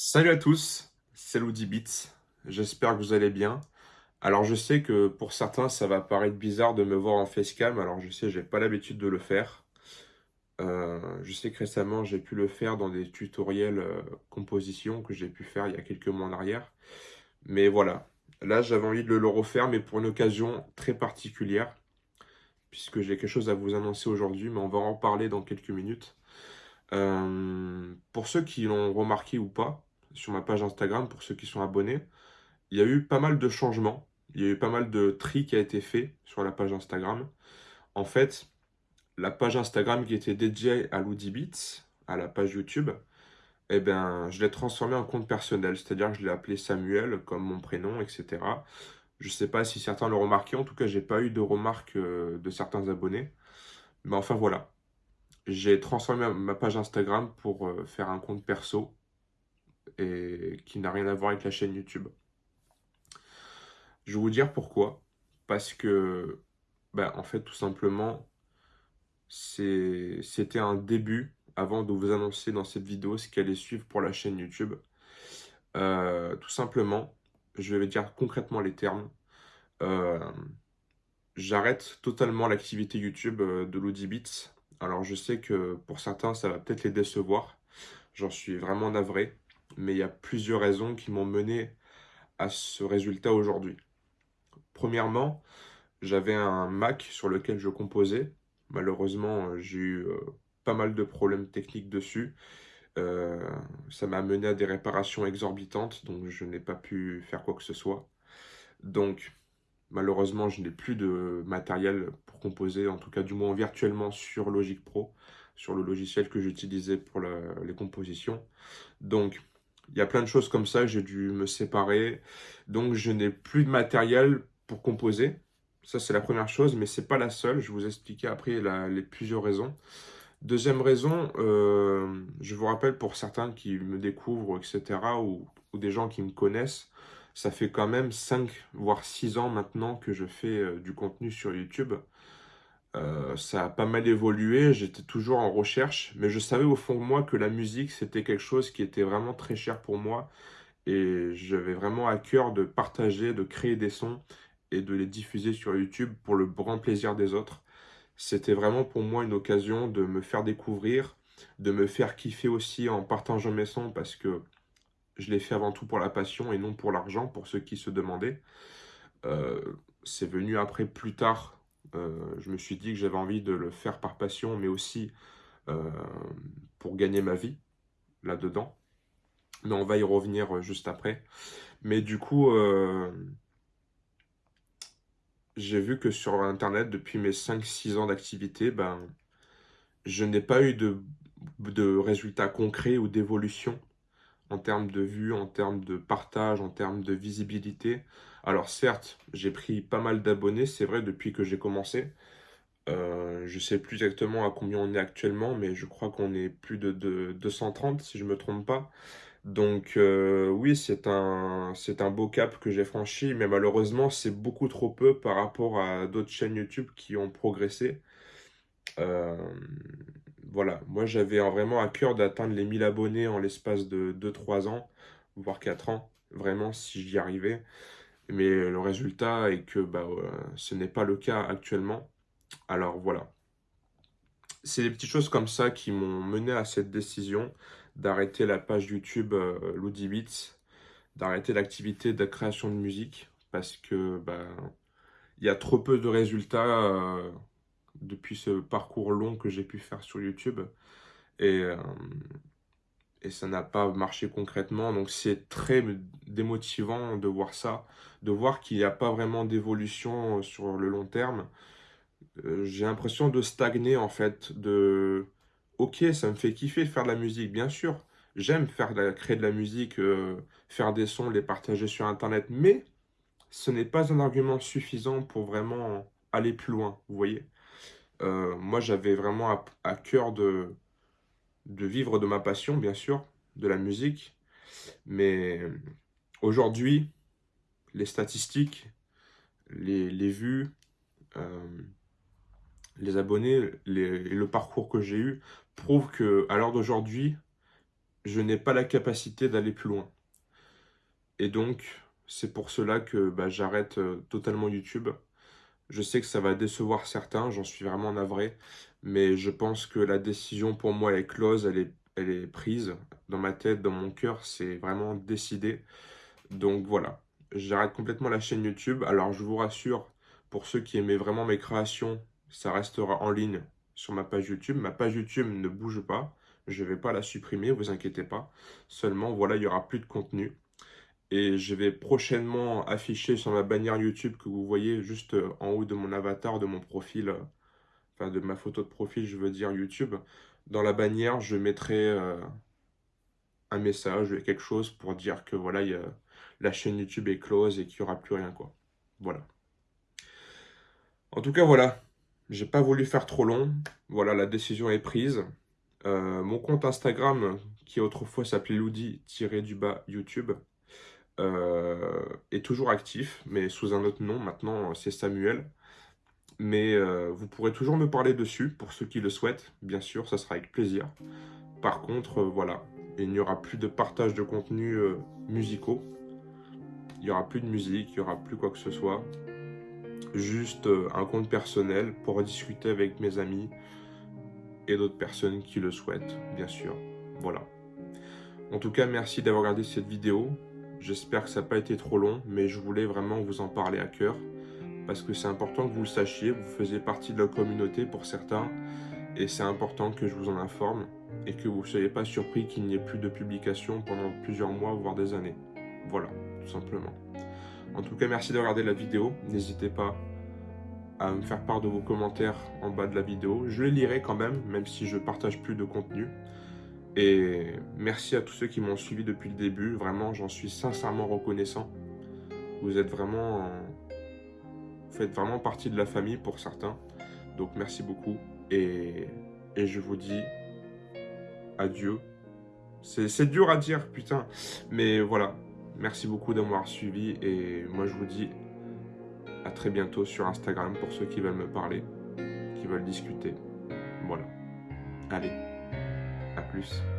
Salut à tous, c'est Bits. j'espère que vous allez bien. Alors je sais que pour certains ça va paraître bizarre de me voir en facecam, alors je sais j'ai pas l'habitude de le faire. Euh, je sais que récemment j'ai pu le faire dans des tutoriels euh, composition que j'ai pu faire il y a quelques mois en arrière. Mais voilà, là j'avais envie de le refaire mais pour une occasion très particulière. Puisque j'ai quelque chose à vous annoncer aujourd'hui, mais on va en parler dans quelques minutes. Euh, pour ceux qui l'ont remarqué ou pas, sur ma page Instagram, pour ceux qui sont abonnés, il y a eu pas mal de changements. Il y a eu pas mal de tri qui a été fait sur la page Instagram. En fait, la page Instagram qui était dédiée à Beats, à la page YouTube, eh ben, je l'ai transformé en compte personnel. C'est-à-dire que je l'ai appelé Samuel, comme mon prénom, etc. Je ne sais pas si certains l'ont remarqué. En tout cas, j'ai pas eu de remarques euh, de certains abonnés. Mais enfin, voilà. J'ai transformé ma page Instagram pour euh, faire un compte perso et qui n'a rien à voir avec la chaîne YouTube. Je vais vous dire pourquoi. Parce que, ben, en fait, tout simplement, c'était un début avant de vous annoncer dans cette vidéo ce qui allait suivre pour la chaîne YouTube. Euh, tout simplement, je vais dire concrètement les termes. Euh, j'arrête totalement l'activité YouTube euh, de l'Audibits. Alors je sais que pour certains, ça va peut-être les décevoir. J'en suis vraiment navré mais il y a plusieurs raisons qui m'ont mené à ce résultat aujourd'hui. Premièrement, j'avais un Mac sur lequel je composais. Malheureusement, euh, j'ai eu euh, pas mal de problèmes techniques dessus. Euh, ça m'a mené à des réparations exorbitantes, donc je n'ai pas pu faire quoi que ce soit. Donc, malheureusement, je n'ai plus de matériel pour composer, en tout cas du moins virtuellement sur Logic Pro, sur le logiciel que j'utilisais pour les compositions. Donc, il y a plein de choses comme ça, j'ai dû me séparer. Donc, je n'ai plus de matériel pour composer. Ça, c'est la première chose, mais ce n'est pas la seule. Je vous expliquer après les plusieurs raisons. Deuxième raison, euh, je vous rappelle pour certains qui me découvrent, etc., ou, ou, des gens qui me connaissent, ça fait quand même 5 voire 6 ans maintenant que je fais euh, du contenu sur YouTube. Euh, ça a pas mal évolué, j'étais toujours en recherche, mais je savais au fond de moi que la musique, c'était quelque chose qui était vraiment très cher pour moi. Et j'avais vraiment à cœur de partager, de créer des sons et de les diffuser sur YouTube pour le grand plaisir des autres. C'était vraiment pour moi une occasion de me faire découvrir, de me faire kiffer aussi en partageant mes sons parce que je l'ai fait avant tout pour la passion et non pour l'argent, pour ceux qui se demandaient. Euh, c'est venu après plus tard je me suis dit que j'avais envie de le faire par passion, mais aussi euh, pour gagner ma vie là-dedans. Mais on va y revenir euh, juste après. Mais du coup, j'ai vu que sur Internet, depuis mes 5-6 ans d'activité, ben, je n'ai pas eu de résultats concrets ou d'évolution en termes de vues, en termes de partage, en termes de visibilité. Alors certes, j'ai pris pas mal d'abonnés, c'est vrai, depuis que j'ai commencé. Euh, je ne sais plus exactement à combien on est actuellement, mais je crois qu'on est plus de, 230 si je ne me trompe pas. Donc euh, oui, c'est un, un beau cap que j'ai franchi, mais malheureusement, c'est beaucoup trop peu par rapport à d'autres chaînes YouTube qui ont progressé. Euh, voilà, moi j'avais vraiment à cœur d'atteindre les 1000 abonnés en l'espace de 2-3 ans, voire 4 ans, vraiment si j'y arrivais. Mais le résultat est que bah, ce n'est pas le cas actuellement. Alors voilà. C'est des petites choses comme ça qui m'ont mené à cette décision d'arrêter la page YouTube euh, d'arrêter l'activité de création de musique parce que bah, il y a trop peu de résultats euh, depuis ce parcours long que j'ai pu faire sur YouTube. Et, euh, et ça n'a pas marché concrètement. Donc c'est très démotivant de voir ça, de voir qu'il n'y a pas vraiment d'évolution sur le long terme. Euh, j'ai l'impression de stagner en fait, de... Ok, ça me fait kiffer faire de la musique, bien sûr. J'aime faire créer de la musique, euh, faire des sons, les partager sur Internet, mais ce n'est pas un argument suffisant pour vraiment aller plus loin, vous voyez. Euh, moi, j'avais vraiment à, cœur de, vivre de ma passion, bien sûr, de la musique. Mais aujourd'hui, les statistiques, les, vues, euh, les abonnés, le parcours que j'ai eu prouvent que à l'heure d'aujourd'hui, je n'ai pas la capacité d'aller plus loin. Et donc, c'est pour cela que bah, j'arrête euh, totalement YouTube. Je sais que ça va décevoir certains, j'en suis vraiment navré, mais je pense que la décision pour moi est close, elle est, elle est prise. Dans ma tête, dans mon cœur, c'est vraiment décidé. Donc voilà, j'arrête complètement la chaîne YouTube. Alors je vous rassure, pour ceux qui aimaient vraiment mes créations, ça restera en ligne sur ma page YouTube. Ma page YouTube ne bouge pas, je ne vais pas la supprimer, vous inquiétez pas. Seulement, voilà, il n'y aura plus de contenu. Et je vais prochainement afficher sur ma bannière YouTube que vous voyez juste euh, en haut de mon avatar, de mon profil, euh, enfin de ma photo de profil, je veux dire YouTube. Dans la bannière, je mettrai euh, un message, quelque chose pour dire que voilà, la chaîne YouTube est close et qu'il n'y aura plus rien quoi. Voilà. En tout cas, voilà. J'ai pas voulu faire trop long. Voilà, la décision est prise. mon compte Instagram, qui autrefois s'appelait Loudi-du-bas YouTube, euh, est toujours actif, mais sous un autre nom. Maintenant, c'est Samuel. Mais euh, vous pourrez toujours me parler dessus, pour ceux qui le souhaitent. Bien sûr, ça sera avec plaisir. Par contre, euh, voilà, il n'y aura plus de partage de contenus musicaux. Il n'y aura plus de musique, il n'y aura plus quoi que ce soit. Juste un compte personnel pour discuter avec mes amis et d'autres personnes qui le souhaitent, bien sûr. Voilà. En tout cas, merci d'avoir regardé cette vidéo. J'espère que ça n'a pas été trop long, mais je voulais vraiment vous en parler à cœur. Parce que c'est important que vous le sachiez, vous faisiez partie de la communauté pour certains. Et c'est important que je vous en informe et que vous ne soyez pas surpris qu'il n'y ait plus de publication pendant plusieurs mois, voire des années. Voilà, tout simplement. En tout cas, merci de regarder la vidéo. N'hésitez pas à me faire part de vos commentaires en bas de la vidéo. Je les lirai quand même, même si je partage plus de contenu. Et merci à tous ceux qui m'ont suivi depuis le début. Vraiment, j'en suis sincèrement reconnaissant. Vous êtes vraiment... Vous faites vraiment partie de la famille pour certains. Donc merci beaucoup. Et, et je vous dis adieu. C'est dur à dire, putain. Mais voilà. Merci beaucoup d'avoir suivi. Et moi, je vous dis à très bientôt sur Instagram pour ceux qui veulent me parler, qui veulent discuter. Voilà. Allez. Plus.